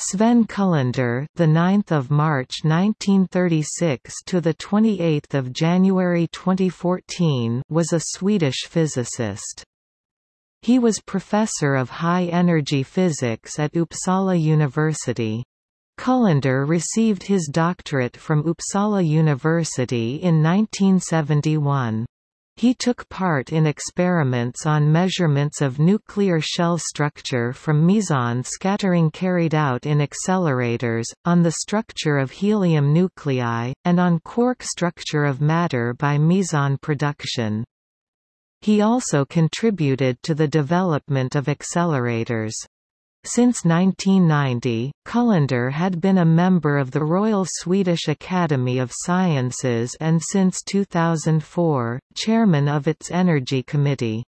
Sven Kullander, the 9th of March 1936 to the 28th of January 2014, was a Swedish physicist. He was professor of high-energy physics at Uppsala University. Kullander received his doctorate from Uppsala University in 1971. He took part in experiments on measurements of nuclear shell structure from meson scattering carried out in accelerators, on the structure of helium nuclei, and on quark structure of matter by meson production. He also contributed to the development of accelerators. Since 1990, Kullander had been a member of the Royal Swedish Academy of Sciences and since 2004, chairman of its Energy Committee.